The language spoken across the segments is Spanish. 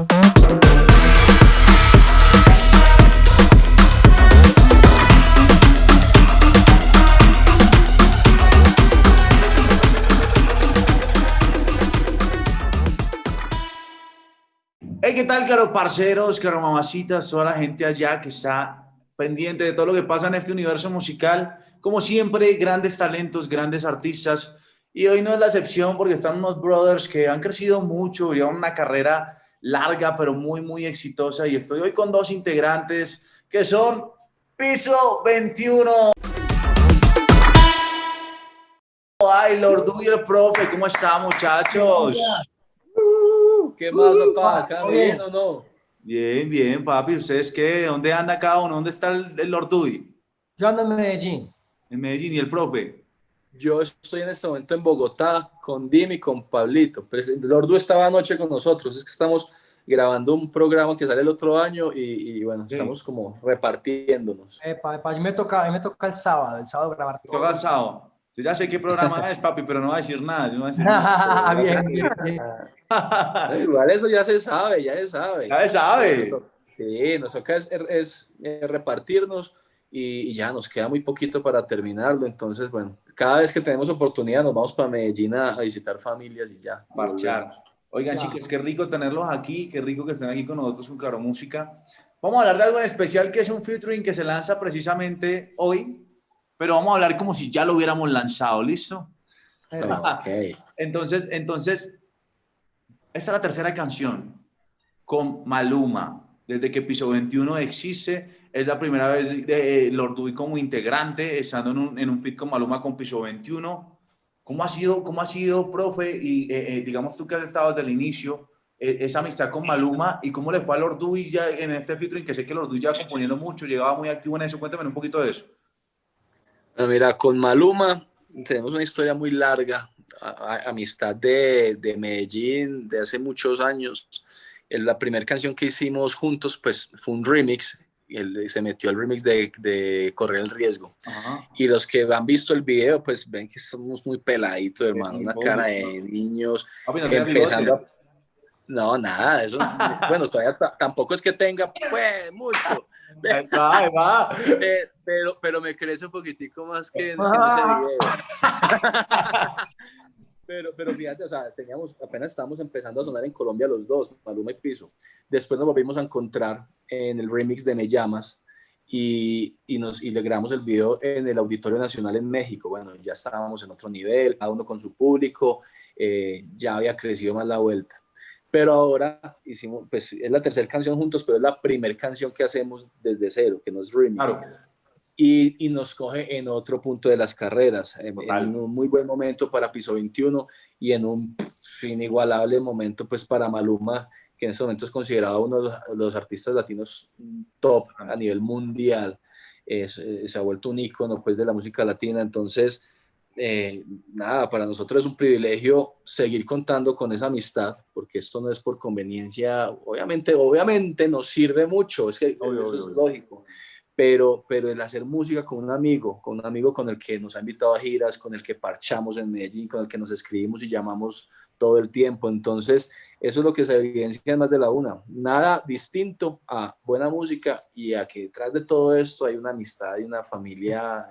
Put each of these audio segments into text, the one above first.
Hey, ¿qué tal, claro, parceros, claro, mamacitas, toda la gente allá que está pendiente de todo lo que pasa en este universo musical? Como siempre, grandes talentos, grandes artistas. Y hoy no es la excepción porque están unos brothers que han crecido mucho, llevan una carrera larga, pero muy, muy exitosa. Y estoy hoy con dos integrantes que son Piso 21. Ay, Lord y el profe, ¿cómo están, muchachos? ¿Qué más, papá? ¿Está bien o no? Bien, bien, papi. ¿Ustedes qué? ¿Dónde anda cada uno? ¿Dónde está el, el Lord Dewey? Yo ando en Medellín. En Medellín. ¿Y el profe? Yo estoy en este momento en Bogotá con Dim y con Pablito. Pero Lordu estaba anoche con nosotros. Es que estamos grabando un programa que sale el otro año y, y bueno, Sí. estamos como repartiéndonos. Epa, epa, a mí me toca, a mí me toca el sábado, el sábado grabar todo. Toca el sábado. Yo ya sé qué programa es, papi, pero no va a decir nada. Yo no voy a decir nada. bien, bien, bien. Igual eso ya se sabe, ya se sabe. Ya se sabe. Sí, nos toca es, es, eh, repartirnos y, y ya nos queda muy poquito para terminarlo. Entonces, bueno, cada vez que tenemos oportunidad nos vamos para Medellín a, a visitar familias y ya. Marchar. Oigan, Ya. chicos, qué rico tenerlos aquí, qué rico que estén aquí con nosotros con Claro Música. Vamos a hablar de algo en especial que es un featuring que se lanza precisamente hoy, pero vamos a hablar como si ya lo hubiéramos lanzado, ¿listo? Epa. Ok. Entonces, entonces, esta es la tercera canción con Maluma. Desde que Piso 21 existe, es la primera vez de eh, Lord Dewey como integrante, estando en un, en un feat con Maluma con Piso 21. ¿Cómo ha sido, cómo ha sido profe? Y eh, eh, digamos tú que has estado desde el inicio, eh, esa amistad con Maluma y cómo le fue a Lord Dewey ya en este featuring, que sé que Lord Dewey ya componiendo mucho, llegaba muy activo en eso. Cuéntame un poquito de eso. Bueno, mira, con Maluma tenemos una historia muy larga, amistad de, de Medellín de hace muchos años. La primera canción que hicimos juntos pues fue un remix, él se metió el remix de, de Correr el Riesgo. Ajá. Y los que han visto el video pues ven que somos muy peladitos, hermano, muy una joven, cara ¿no? de niños, no tiene empezando bigote. a- No, nada, eso, bueno, todavía ta- tampoco es que tenga pues mucho, va, va. eh, pero, pero me crece un poquitico más que, en- que en ese video. Pero, pero fíjate, o sea, teníamos, apenas estábamos empezando a sonar en Colombia los dos, Maluma y Piso. Después nos volvimos a encontrar en el remix de Me Llamas y, y, nos, y le grabamos el video en el Auditorio Nacional en México. Bueno, ya estábamos en otro nivel, cada uno con su público, eh, ya había crecido más la vuelta. Pero ahora hicimos, pues es la tercera canción juntos, pero es la primera canción que hacemos desde cero, que no es remix. Claro. Y, y nos coge en otro punto de las carreras, en, en un muy buen momento para Piso 21 y en un inigualable momento pues para Maluma, que en este momento es considerado uno de los, los artistas latinos top a nivel mundial. Es, eh, se ha vuelto un ícono pues de la música latina, entonces eh, nada, para nosotros es un privilegio seguir contando con esa amistad, porque esto no es por conveniencia, obviamente, obviamente nos sirve mucho, es que Obvio, eso obvio, es lógico, pero, pero el hacer música con un amigo, con un amigo con el que nos ha invitado a giras, con el que parchamos en Medellín, con el que nos escribimos y llamamos todo el tiempo, entonces eso es lo que se evidencia más de la una, nada distinto a buena música y a que detrás de todo esto hay una amistad y una familia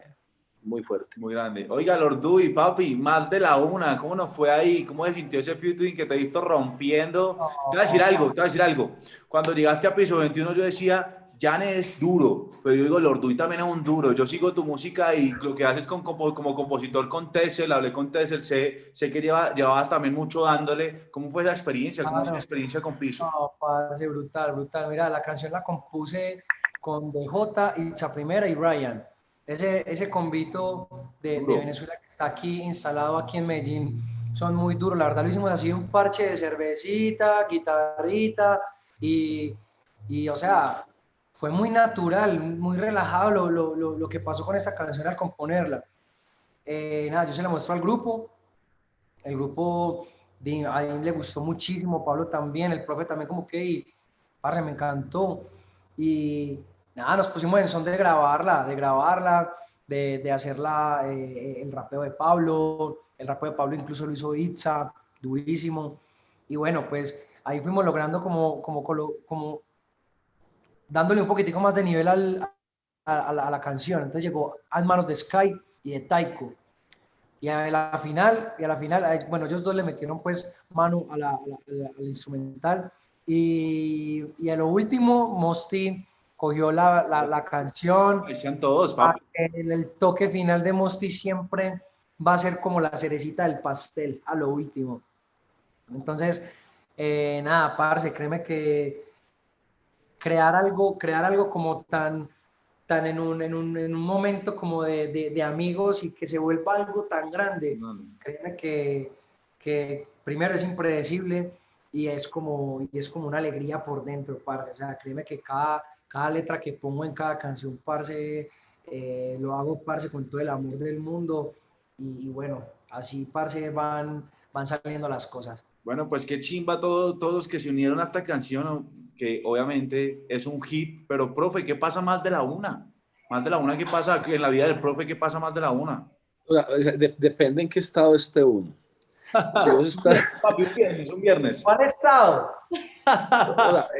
muy fuerte. Muy grande. Oiga, Lord Dewey, papi, más de la una, ¿cómo nos fue ahí? ¿Cómo se sintió ese featuring que te visto rompiendo? Te voy a decir algo, te voy a decir algo. Cuando llegaste a piso 21 yo decía, Jan es duro, pero yo digo, Lord Dewey también es un duro. Yo sigo tu música y lo que haces con, compo- como compositor con Tessel, hablé con Tessel, sé, sé que lleva, llevabas también mucho dándole. ¿Cómo fue esa experiencia? ¿Cómo fue Claro. esa experiencia con piso? No, parce, brutal, brutal. Mira, la canción la compuse con DJ, Itza Primera y Ryan. Ese, ese convito de, de. Venezuela que está aquí instalado aquí en Medellín son muy duros. La verdad lo hicimos así un parche de cervecita, guitarrita y, y o sea, fue muy natural, muy relajado lo, lo, lo, lo que pasó con esta canción al componerla. Eh, nada, yo se la muestro al grupo. El grupo di- a él le gustó muchísimo, Pablo también, el profe también como que, y, parce, me encantó. Y nada, nos pusimos en son de grabarla, de grabarla, de, de hacerla, eh, el rapeo de Pablo, el rapeo de Pablo incluso lo hizo Itza, durísimo. Y bueno, pues ahí fuimos logrando como, como, como dándole un poquitico más de nivel al, a, la, canción. Entonces llegó a manos de Sky y de Taiko. Y a la final, y a la final, bueno, ellos dos le metieron pues mano a la, al instrumental. Y, y, a lo último, Mosti cogió la, la, canción. todos, El, el, toque final de Mosti siempre va a ser como la cerecita del pastel, a lo último. Entonces, eh, nada, parce, créeme que crear algo, crear algo como tan, tan en, un, en, un, en un momento como de, de, amigos y que se vuelva algo tan grande, créeme que, que primero es impredecible y es como, y es como una alegría por dentro, parce. O sea, créeme que cada, cada letra que pongo en cada canción, parce, eh, lo hago, parce, con todo el amor del mundo. Y, y, bueno, así, parce, van, van saliendo las cosas. Bueno, pues qué chimba todos, todos que se unieron a esta canción, que obviamente es un hit, pero profe, ¿qué pasa más de la una? Más de la una, ¿qué pasa en la vida del profe? ¿Qué pasa más de la una? depende en qué estado esté uno. Papi, un viernes, un viernes. ¿Cuál estado?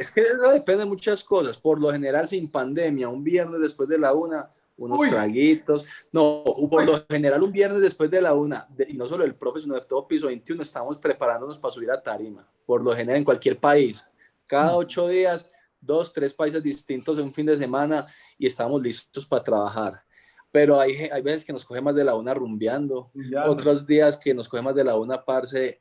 es que eso depende de muchas cosas. Por lo general, sin pandemia, un viernes después de la una, unos traguitos. No, por lo general un viernes después de la una, y no solo el profe, sino de todo piso 21, estamos preparándonos para subir a tarima. Por lo general en cualquier país. Cada mm. ocho días, dos, tres países distintos en un fin de semana y estamos listos para trabajar. Pero hay, hay veces que nos coge más de la una rumbeando, otros días que nos coge más de la una, parce,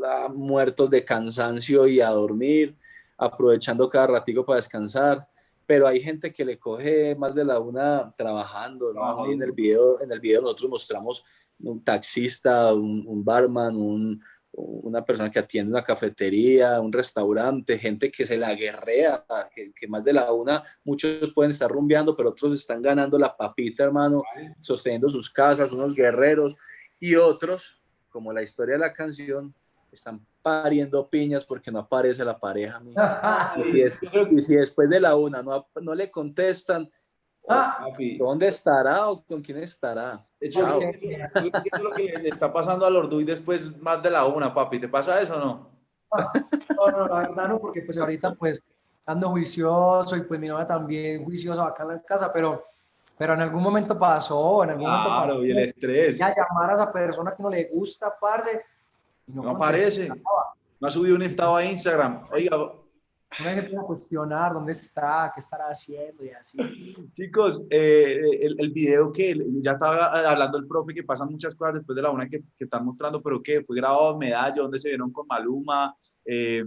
la, muertos de cansancio y a dormir, aprovechando cada ratico para descansar pero hay gente que le coge más de la una trabajando, en el video, en el video nosotros mostramos un taxista, un, barman, un, una persona que atiende una cafetería, un restaurante, gente que se la guerrea, que, que, más de la una, muchos pueden estar rumbeando, pero otros están ganando la papita, hermano, sosteniendo sus casas, unos guerreros, y otros, como la historia de la canción, están pariendo piñas porque no aparece la pareja. y, si y, si después de la una no, no le contestan, ah. ¿dónde estará o con quién estará? Eso es lo que le está pasando al Orduy después más de la una, papi. ¿Te pasa eso o no? No, no, la verdad no, porque pues ahorita pues ando juicioso y pues mi novia también juiciosa acá en la casa, pero, pero en algún momento pasó, en algún momento pasó. y el estrés. Ya llamar a esa persona que no le gusta, parce, no, aparece. No ha subido un estado a Instagram. Oiga. Uno se empieza a cuestionar dónde está, qué estará haciendo y así. Chicos, eh, el, el, video que ya estaba hablando el profe que pasan muchas cosas después de la una que, que están mostrando, pero que fue grabado en Medallo, donde se vieron con Maluma. Eh,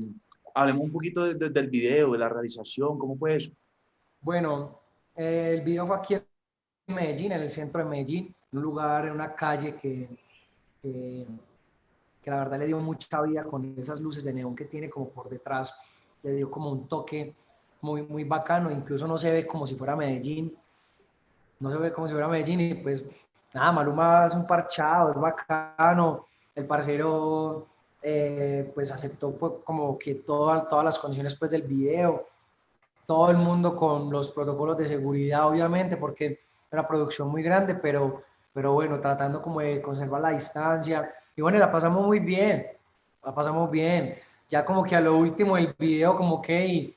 hablemos un poquito del video, de la realización, ¿cómo fue eso? Bueno, el video fue aquí en Medellín, en el centro de Medellín, en un lugar, en una calle que, que que la verdad le dio mucha vida con esas luces de neón que tiene como por detrás, le dio como un toque muy, muy bacano, incluso no se ve como si fuera Medellín, no se ve como si fuera Medellín y pues nada, Maluma es un parchado, es bacano, el parcero eh, pues aceptó pues, como que todas las condiciones pues del video, todo el mundo con los protocolos de seguridad obviamente porque era producción muy grande, pero, pero bueno, tratando como de conservar la distancia, y bueno, la pasamos muy bien, la pasamos bien. Ya como que a lo último el video, como que, y,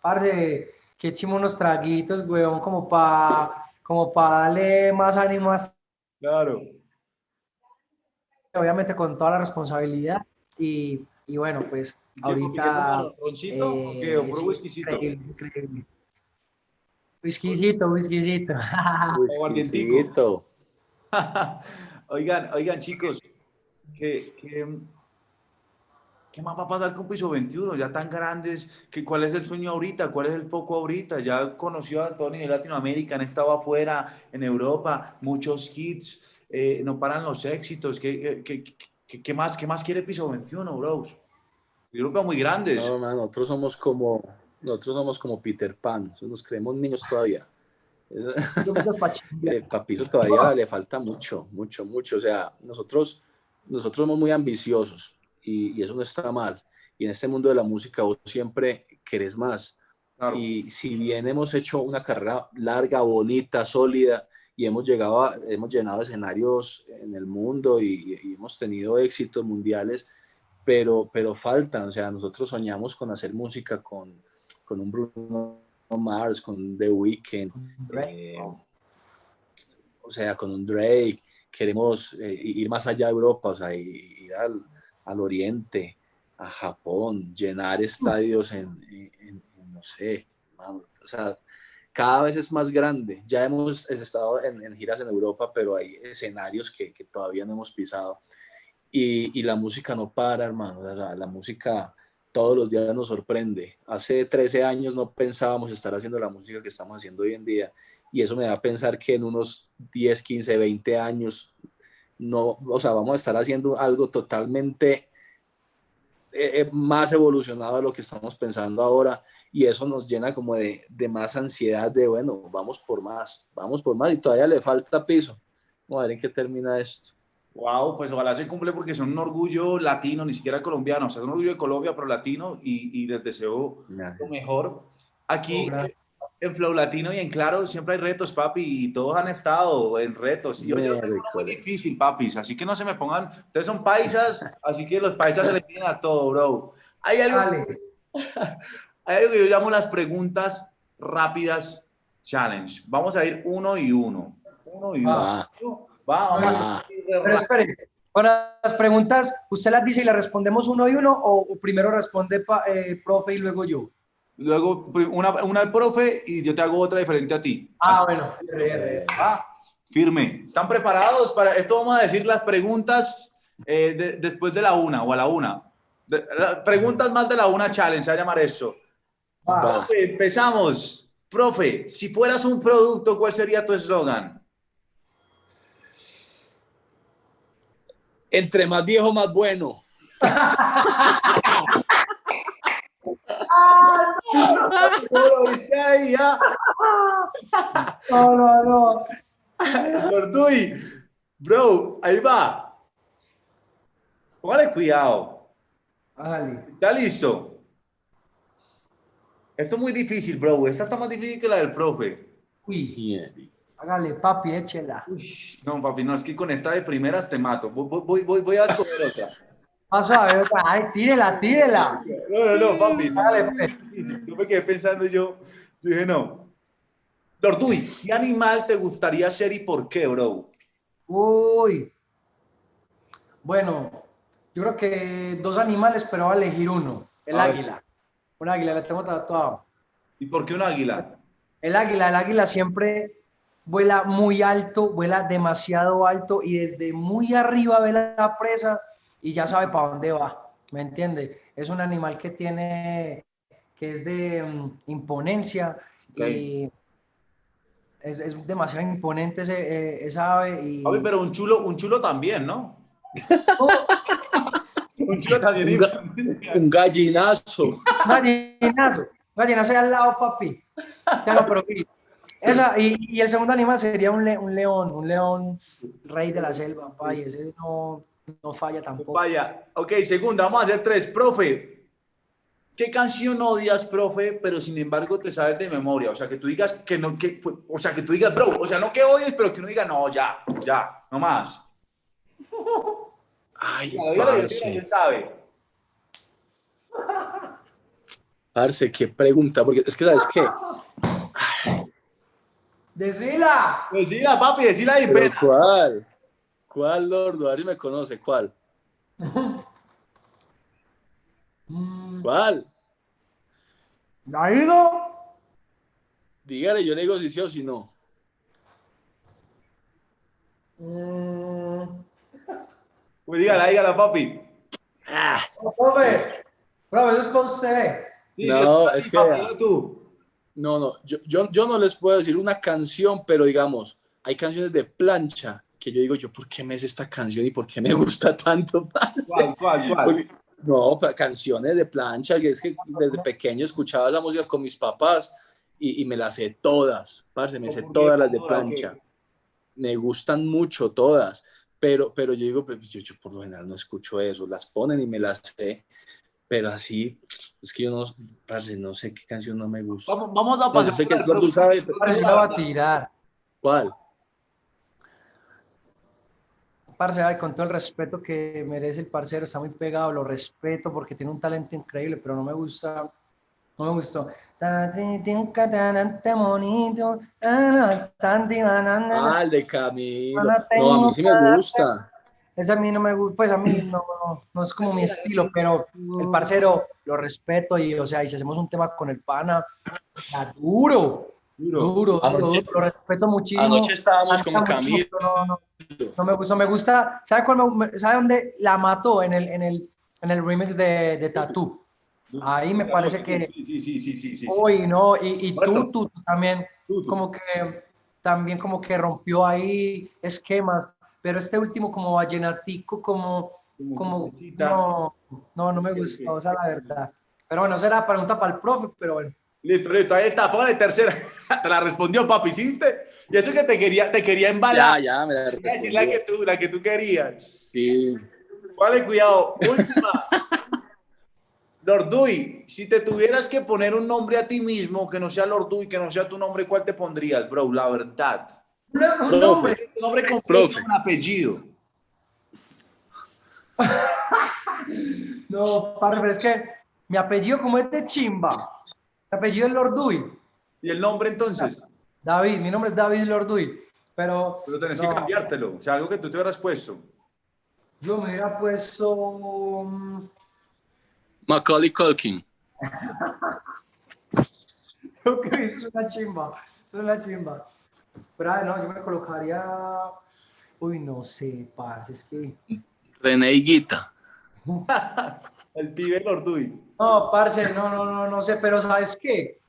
parce, que echimos unos traguitos, weón, como para como pa darle más ánimo Claro. Obviamente con toda la responsabilidad. Y, y bueno, pues ahorita... ¿Roncito eh, qué? ¿O puro whiskycito? Whiskycito, whiskycito. Whiskycito. oigan, oigan, chicos, ¿Qué, qué, más va a pasar con Piso 21? Ya tan grandes, que, ¿cuál es el sueño ahorita? ¿Cuál es el foco ahorita? Ya conoció a Antonio en Latinoamérica, han estado afuera, en Europa, muchos hits, eh, no paran los éxitos. ¿Qué, qué, qué, más, ¿Qué más quiere Piso 21, bros? Yo creo muy grandes. No, nosotros somos como, nosotros somos como Peter Pan, nos creemos niños todavía. eh, Papizo todavía le falta mucho, mucho, mucho. O sea, nosotros nosotros somos muy ambiciosos y, eso no está mal. Y en este mundo de la música vos siempre querés más. Y si bien hemos hecho una carrera larga, bonita, sólida, y hemos llegado, hemos llenado escenarios en el mundo y, hemos tenido éxitos mundiales, pero, pero faltan, o sea, nosotros soñamos con hacer música con, con un Bruno Mars, con The Weeknd, eh, o sea, con un Drake, queremos eh, ir más allá de Europa, o sea, ir al, al oriente, a Japón, llenar estadios en, en, no sé, o sea, cada vez es más grande. Ya hemos estado en, giras en Europa, pero hay escenarios que, que todavía no hemos pisado. Y, y, la música no para, hermano. la música todos los días nos sorprende. Hace 13 años no pensábamos estar haciendo la música que estamos haciendo hoy en día. Y eso me da a pensar que en unos 10, 15, 20 años, no, o sea, vamos a estar haciendo algo totalmente eh, eh, más evolucionado de lo que estamos pensando ahora y eso nos llena como de, de, más ansiedad de, bueno, vamos por más, vamos por más y todavía le falta piso. Vamos a ver en qué termina esto. Wow, pues ojalá se cumple porque son un orgullo latino, ni siquiera colombiano, o sea, un orgullo de Colombia, pero latino y, y les deseo lo mejor. Aquí en Flow Latino y en Claro siempre hay retos, papi, y todos han estado en retos. Y yo sé es muy difícil, papis, así que no se me pongan, ustedes son paisas, así que los paisas se les tienen a todo, bro. Hay algo, hay algo que yo llamo las preguntas rápidas challenge. Vamos a ir uno y uno. Uno y uno. Va, vamos. Pero espere, para las preguntas, ¿usted las dice y las respondemos uno y uno o primero responde eh, profe y luego yo? Luego una, una al profe y yo te hago otra diferente a ti. Ah, bueno. Ah, firme. ¿Están preparados para esto? Vamos a decir las preguntas eh, después de la una o a la una. preguntas más de la una challenge, a llamar eso. empezamos. Profe, si fueras un producto, ¿cuál sería tu eslogan? Entre más viejo, más bueno. No, no, no. Gorduy, bro, ahí va. Póngale cuidado. Vale. ¿Está listo? Esto es muy difícil, bro. Esta está más difícil que la del profe. Uy. Hágale, papi, échela. no, papi, no, es que con esta de primeras te mato. Voy, voy, voy, voy a escoger otra. Paso a ver, ay, tírela, tírela. No, no, no, papi. Dale, pues. Yo me quedé pensando y yo, dije, no. Lorduy, ¿qué animal te gustaría ser y por qué, bro? Uy. Bueno, yo creo que dos animales, pero voy a elegir uno. El águila. Un águila, le tengo tatuado. ¿Y por qué un águila? El águila, el águila siempre vuela muy alto, vuela demasiado alto y desde muy arriba ve la presa y ya sabe para dónde va, ¿me entiende? Es un animal que tiene, que es de mm, imponencia y es, es, demasiado imponente ese, eh, esa ave. Y... pero un chulo, un chulo también, ¿no? un chulo también. Un, gallinazo. Un gallinazo. gallinazo al lado, papi. Ya pero esa, y, y, el segundo animal sería un, un, león, un león rey de la selva, papi. Ese no, no falla tampoco. Vaya, ok, segunda, vamos a hacer tres. Profe, ¿qué canción odias, profe, pero sin embargo te sabes de memoria? O sea, que tú digas que no, que, o sea, que tú digas, bro, o sea, no que odies, pero que uno diga, no, ya, ya, no más. Ay, parce. sabe. Parce, qué pregunta, porque es que, ¿sabes qué? Decila. Decila, papi, decila ahí, pena. ¿Cuál? ¿Cuál, Lord? A ver si me conoce. ¿Cuál? ¿Cuál? ¿Ha ido? Dígale, yo le digo si sí o si no. Mm. Pues dígala, dígala, papi. Ah. No, profe, es con usted. no, es que... Tú. No, no, yo, yo, yo no les puedo decir una canción, pero digamos, hay canciones de plancha que yo digo, yo, ¿por qué me es esta canción y por qué me gusta tanto? ¿Cuál, cuál, cuál? no, canciones de plancha, que es que desde pequeño escuchaba esa música con mis papás y, y me las sé todas, parce, me sé todas las de plancha. Me gustan mucho todas, pero, pero yo digo, pues, yo, yo, por lo general no escucho eso, las ponen y me las sé, pero así, es que yo no, parce, no sé qué canción no me gusta. Vamos, vamos a pasar. No sé qué tú sabes. va a tirar. ¿Cuál? Parce, ay, con todo el respeto que merece el parcero, está muy pegado, lo respeto porque tiene un talento increíble, pero no me gusta, no me gustó. Ah, el de Camilo. No, a mí sí me gusta. Ese a mí no me gusta, pues a mí no, no, es como mi estilo, pero el parcero lo respeto y, o sea, y si hacemos un tema con el pana, está duro, duro, duro, lo respeto muchísimo. Anoche estábamos con Camilo. no, no, no, me gusta, me gusta, ¿sabe, cuál ¿sabe dónde la mató? En el, en el, en el remix de, de Tattoo. Ahí me parece que... Sí, sí, sí, sí, sí. Uy, no, y, y tú, tú, también, como que, también como que rompió ahí esquemas, pero este último como vallenatico, como, como, no, no, no me gustó, o sea, la verdad. Pero bueno, será pregunta para el profe, pero bueno. Listo, listo, ahí está, póngale tercera. Te la respondió, papi, ¿hiciste? Y eso que te quería, te quería embalar. Ya, ya, me la respondió. la que tú, la que tú querías. Sí. Vale, cuidado. Última. Lorduy, si te tuvieras que poner un nombre a ti mismo que no sea Lorduy, que no sea tu nombre, ¿cuál te pondrías, bro? La verdad. Un nombre. Un nombre completo, un apellido. no, padre, pero es que mi apellido como es de chimba. Mi apellido es Lorduy. ¿Y el nombre entonces? David, mi nombre es David Lorduy. Pero, pero tenés que cambiártelo. O sea, algo que tú te hubieras puesto. Yo me hubiera puesto... Mm, Macaulay Culkin. ok, eso es una chimba. Eso es una chimba. Pero no, yo me colocaría. Uy, no sé, parce, es que. René Higuita. El pibe Lorduy. No, parce, no, no, no, no sé, pero ¿sabes qué?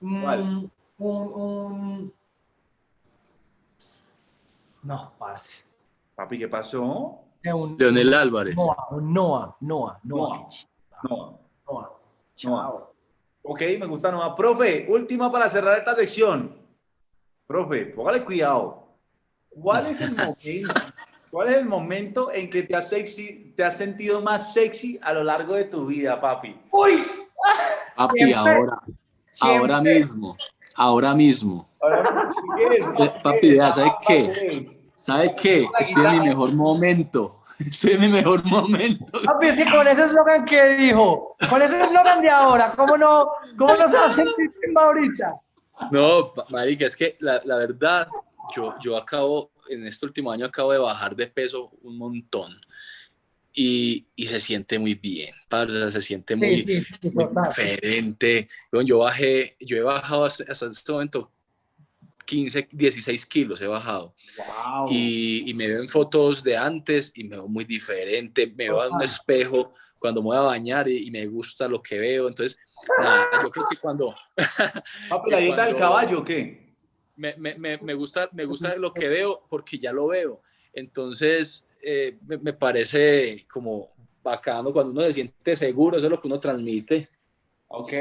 Mm, un, un... No, parce. Papi, ¿qué pasó? Leonel Álvarez. Noah, Noah, Noah, Noah. No. No. Ok, me gusta Noah. Profe, última para cerrar esta sección. Profe, póngale cuidado. ¿Cuál es el momento? ¿Cuál es el momento en que te has, sexy, te has sentido más sexy a lo largo de tu vida, papi? ¡Uy! Papi, ahora. Ahora mismo. Ahora mismo. papi, ya, ¿sabes qué? ¿Sabes qué? Estoy en mi mejor momento. Ese es mi mejor momento. Papi, sí, con ese eslogan que dijo, con ese eslogan de ahora, ¿cómo no, cómo no se va a sentir ahorita? No, marica, es que la, la, verdad, yo, yo acabo, en este último año acabo de bajar de peso un montón. Y, y se siente muy bien, padre, se siente muy, sí, sí, muy diferente. Yo bajé, yo he bajado hasta, hasta este momento 15, 16 kilos he bajado. Y, me veo en fotos de antes y me veo muy diferente. Me veo en un espejo cuando me voy a bañar y, me gusta lo que veo. Entonces, nada, yo creo que cuando... ¿La dieta del caballo o qué? Me, me, me, gusta, me gusta lo que veo porque ya lo veo. Entonces, eh, me, parece como bacano cuando uno se siente seguro, eso es lo que uno transmite. Ok,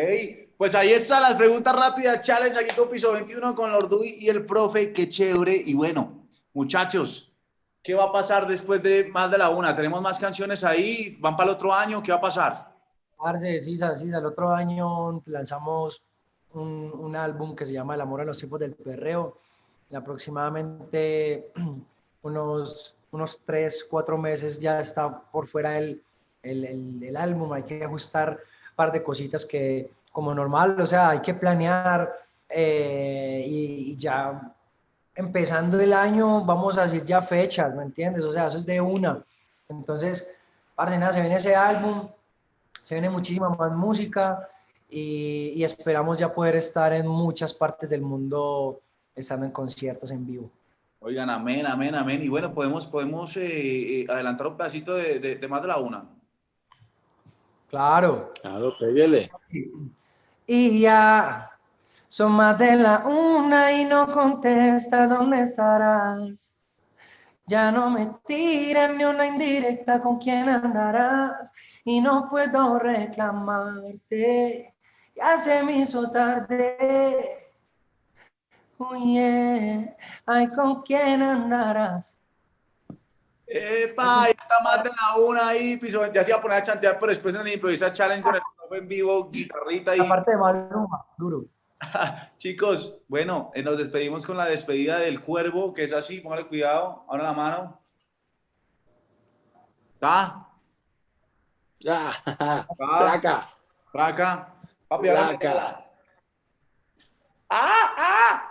pues ahí están las preguntas rápidas, challenge aquí con Piso 21 con Lorduy y el profe, qué chévere. Y bueno, muchachos, ¿qué va a pasar después de más de la una? ¿Tenemos más canciones ahí? ¿Van para el otro año? ¿Qué va a pasar? Arce, sí, sí, el otro año lanzamos un, un, álbum que se llama El amor a los tiempos del perreo. En aproximadamente unos, unos tres, cuatro meses ya está por fuera el, el, el, el álbum, hay que ajustar par de cositas que como normal, o sea, hay que planear eh, y, ya empezando el año vamos a decir ya fechas, ¿me entiendes? O sea, eso es de una. Entonces, parce, nada, se viene ese álbum, se viene muchísima más música y, y, esperamos ya poder estar en muchas partes del mundo estando en conciertos en vivo. Oigan, amén, amén, amén. Y bueno, podemos, podemos eh, eh, adelantar un pedacito de, de, de más de la una. Claro. Claro, pégale. Y ya son más de la una y no contesta dónde estarás. Ya no me tiran ni una indirecta con quién andarás y no puedo reclamarte. Ya se me hizo tarde. Oye, ay, ¿con quién andarás? Epa, ya está más de la una ahí, piso, ya se iba a poner a chantear, pero después en el improvisa challenge con el en vivo, guitarrita y... Aparte de Maluma, duro. Chicos, bueno, eh, nos despedimos con la despedida del cuervo, que es así, póngale cuidado, ahora la mano. ¿Está? Ah, placa. Placa. Papi. ¡Ah! ¡Ah! ¡Ah!